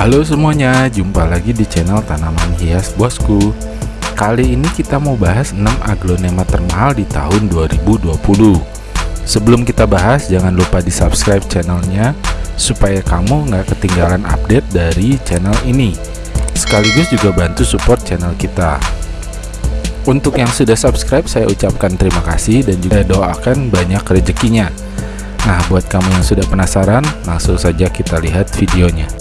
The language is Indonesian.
Halo semuanya, jumpa lagi di channel tanaman hias bosku. Kali ini kita mau bahas 6 aglonema termahal di tahun 2020 Sebelum kita bahas, jangan lupa di subscribe channelnya Supaya kamu nggak ketinggalan update dari channel ini. Sekaligus juga bantu support channel kita. Untuk yang sudah subscribe, saya ucapkan terima kasih dan juga doakan banyak rezekinya. Nah, buat kamu yang sudah penasaran, langsung saja kita lihat videonya.